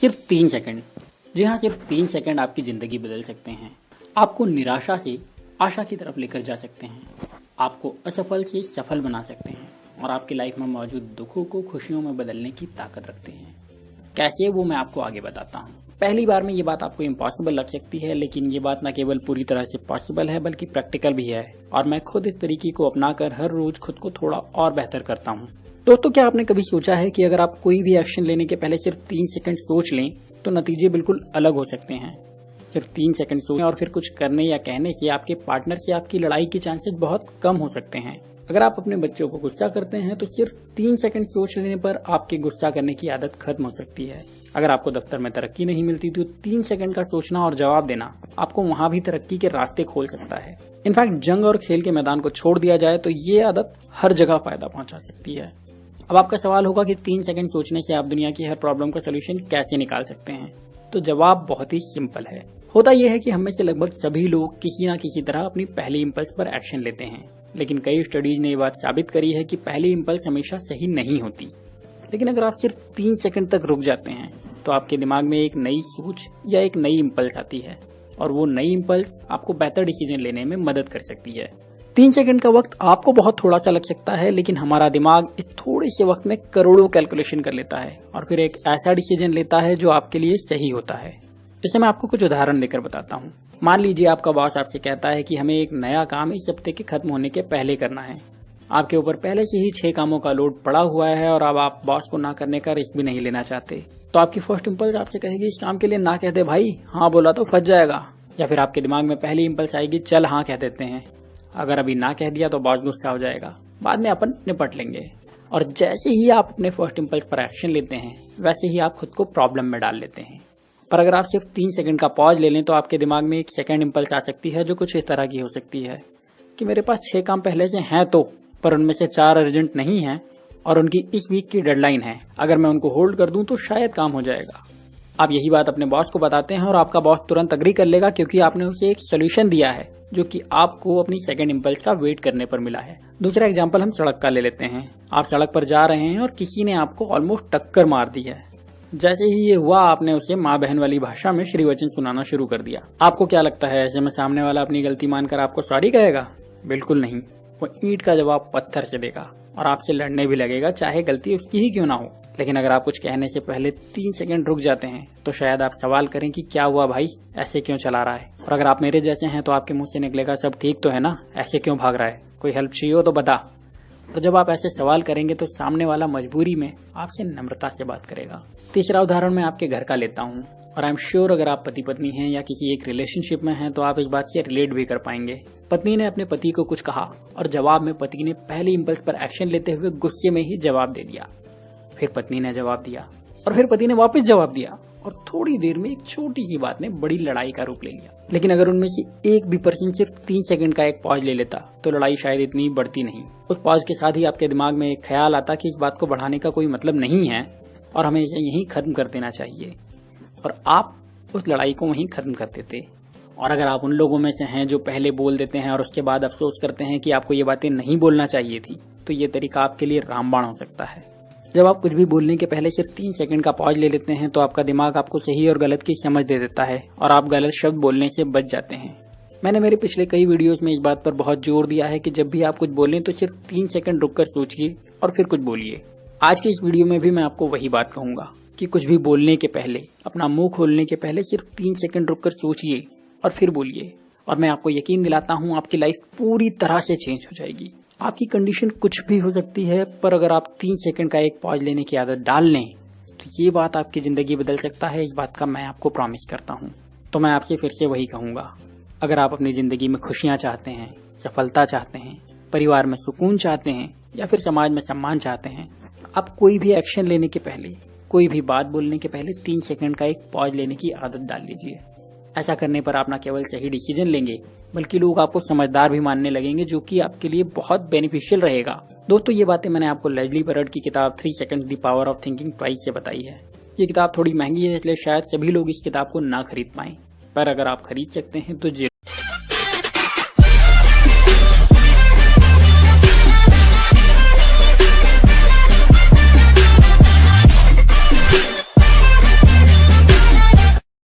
सिर्फ़ तीन सेकंड। जी हाँ सिर्फ़ तीन सेकंड आपकी ज़िंदगी बदल सकते हैं। आपको निराशा से आशा की तरफ़ लेकर जा सकते हैं। आपको असफल से सफल बना सकते हैं और आपकी लाइफ में मौजूद दुखों को खुशियों में बदलने की ताकत रखते हैं। कैसे वो मैं आपको आगे बताता हूँ। पहली बार में ये बात आपको इम्पॉसिबल लग सकती है, लेकिन ये बात न केवल पूरी तरह से पॉसिबल है, बल्कि प्रैक्टिकल भी है। और मैं खुद इस तरीके को अपनाकर हर रोज खुद को थोड़ा और बेहतर करता हूँ। दोस्तों, क्या आपने कभी सोचा है कि अगर आप कोई भी एक्शन लेने के पहले सिर्फ़ तीन सेकंड सोच लें तो नतीजे बिल्कुल अलग हो सकते हैं। सिर्फ़ तीन सेकंड सोचें और फिर कुछ करने या कहने से आपके पार्टनर से आपकी लड़ाई के चांसेस बहुत कम हो सकते हैं। अगर आप अपने बच्चों को गुस्सा करते हैं तो सिर्फ़ तीन सेकंड सोच लेने पर आपके गुस्सा करने की आदत खत्म हो सकती है। अगर आपको दफ्तर में तरक्की नहीं मिलती तो तीन सेकंड का सोचना और जवाब देना आपको वहाँ भी तरक्की के रास्ते खोल सकता है। इनफैक्ट, जंग और खेल के मैदान को छोड़ दिया जाए तो ये आदत हर जगह फ़ायदा पहुँचा सकती है। अब आपका सवाल होगा कि तीन सेकंड सोचने से आप दुनिया की हर प्रॉब्लम का सोल्यूशन कैसे निकाल सकते हैं? तो जवाब बहुत ही सिंपल है। होता यह है कि हम से लगभग सभी लोग किसी न किसी तरह अपनी पहली इम्पल्स पर एक्शन लेते हैं। लेकिन कई स्टडीज़ ने ये बात साबित करी है कि पहली इम्पल्स हमेशा सही नहीं होती। लेकिन अगर आप सिर्फ़ तीन सेकंड तक रुक जाते हैं तो आपके दिमाग में एक नई सोच या एक नई इम्पल्स आती है। और वो नई इम्पल्स आपको बेहतर डिसीज़न लेने में मदद कर सकती है। तीन सेकंड का वक्त आपको बहुत थोड़ा सा लग सकता है, लेकिन हमारा दिमाग इस थोड़े से वक्त में करोड़ों कैलकुलेशन कर लेता है और फिर एक ऐसा डिसीज़न लेता है जो आपके लिए सही होता है। जैसे मैं आपको कुछ उदाहरण देकर बताता हूँ। मान लीजिए आपका बॉस आपसे कहता है कि हमें एक नया काम इस हफ़्ते के खत्म होने के पहले करना है। आपके ऊपर पहले से ही छह कामों का लोड पड़ा हुआ है और अब आप बॉस को ना करने का रिस्क भी नहीं लेना चाहते। तो आपकी फ़र्स्ट इम्पल्स आपसे कहेगी, इस काम के लिए ना कहते भाई हाँ बोला तो फंस जाएगा। या फिर आपके दिमाग में पहली इम्पल्स आएगी, चल हाँ कह देते हैं। अगर अभी ना कह दिया तो बॉस गुस्सा हो जाएगा। बाद में अपन निपट लेंगे। और जैसे ही आप अपने फ़र्स्ट इम्पल्स पर एक्शन लेते हैं, वैसे ही आप खुद को प्रॉब्लम में डाल लेते हैं। पर अगर आप सिर्फ़ तीन सेकंड का पॉज ले लें तो आपके दिमाग में एक सेकंड इम्पल्स आ सकती है, जो कुछ इस तरह की हो सकती है कि मेरे पास छह काम पहले से हैं तो पर उनमें से चार अर्जेंट नहीं है और उनकी इस वीक की डेडलाइन है। अगर मैं उनको होल्ड कर दूँ तो शायद काम हो जाएगा। आप यही बात अपने बॉस को बताते हैं और आपका बॉस तुरंत अग्री कर लेगा क्योंकि आपने उसे एक सोल्यूशन दिया है, जो कि आपको अपनी सेकंड इम्पल्स का वेट करने पर मिला है। दूसरा एग्ज़ाम्पल हम सड़क का ले लेते हैं। आप सड़क पर जा रहे हैं और किसी ने आपको ऑलमोस्ट टक्कर मार दी है। जैसे ही ये हुआ, आपने उसे माँ बहन वाली भाषा में श्री वचन सुनाना शुरू कर दिया। आपको क्या लगता है, ऐसे में सामने वाला अपनी गलती मानकर आपको सॉरी कहेगा? बिल्कुल नहीं। वो ईट का जवाब पत्थर से देगा। और आपसे लड़ने भी लगेगा, चाहे गलती उसकी ही क्यों ना हो। लेकिन अगर आप कुछ कहने से पहले तीन सेकंड रुक जाते हैं तो शायद आप सवाल करें कि क्या हुआ भाई? ऐसे क्यों चला रहा है? और अगर आप मेरे जैसे हैं तो आपके मुँह से निकलेगा, सब ठीक तो है ना? ऐसे क्यों भाग रहा है? कोई हेल्प चाहिए हो तो बता। और जब आप ऐसे सवाल करेंगे तो सामने वाला मजबूरी में आपसे नम्रता से बात करेगा। तीसरा उदाहरण मैं आपके घर का लेता हूँ और आई एम श्योर अगर आप पति पत्नी हैं या किसी एक रिलेशनशिप में हैं तो आप इस बात से रिलेट भी कर पाएँगे। पत्नी ने अपने पति को कुछ कहा और जवाब में पति ने पहले इम्पल्स पर एक्शन लेते हुए गुस्से में ही जवाब दे दिया। फिर पत्नी ने जवाब दिया और फिर पति ने वापस जवाब दिया। और थोड़ी देर में एक छोटी सी बात ने बड़ी लड़ाई का रूप ले लिया। लेकिन अगर उनमें से एक भी पर्सन सिर्फ़ तीन सेकंड का एक पॉज ले लेता तो लड़ाई शायद इतनी बढ़ती नहीं। उस पॉज के साथ ही आपके दिमाग में एक ख्याल आता कि इस बात को बढ़ाने का कोई मतलब नहीं है, और हमें इसे यहीं खत्म कर देना चाहिए। और आप उस लड़ाई को वहीं खत्म कर देते। और अगर आप उन लोगों में से हैं जो पहले बोल देते हैं और उसके बाद अफसोस करते हैं कि आपको ये बातें नहीं बोलना चाहिए थी तो ये तरीका आपके लिए रामबाण हो सकता है। जब आप कुछ भी बोलने के पहले सिर्फ़ तीन सेकंड का पॉज ले लेते हैं तो आपका दिमाग आपको सही और गलत की समझ दे देता है और आप गलत शब्द बोलने से बच जाते हैं। मैंने मेरे पिछले कई वीडियोस में इस बात पर बहुत ज़ोर दिया है कि जब भी आप कुछ बोलें तो सिर्फ़ तीन सेकंड रुककर सोचिए और फिर कुछ बोलिए। आज के इस वीडियो में भी मैं आपको वही बात कहूँगा कि कुछ भी बोलने के पहले, अपना मुँह खोलने के पहले सिर्फ़ तीन सेकंड रुककर सोचिए और फिर बोलिए। और मैं आपको यकीन दिलाता हूँ, आपकी लाइफ पूरी तरह से चेंज हो जाएगी। आपकी कंडीशन कुछ भी हो सकती है, पर अगर आप तीन सेकंड का एक पॉज लेने की आदत डाल लें तो ये बात आपकी ज़िंदगी बदल सकता है। इस बात का मैं आपको प्रॉमिस करता हूँ। तो मैं आपसे फिर से वही कहूँगा। अगर आप अपनी ज़िंदगी में खुशियाँ चाहते हैं, सफलता चाहते हैं, परिवार में सुकून चाहते हैं, या फिर समाज में सम्मान चाहते हैं, आप कोई भी एक्शन लेने के पहले, कोई भी बात बोलने के पहले तीन सेकंड का एक पॉज लेने की आदत डाल लीजिए। ऐसा करने पर आप न केवल सही डिसीज़न लेंगे, बल्कि लोग आपको समझदार भी मानने लगेंगे, जो कि आपके लिए बहुत बेनिफिशियल रहेगा। दोस्तों, ये बातें मैंने आपको लेजली बर्ड की किताब three seconds the power of thinking twice से बताई है। ये किताब थोड़ी महँगी है, इसलिए शायद सभी लोग इस किताब को ना खरीद पाए। पर अगर आप खरीद सकते हैं तो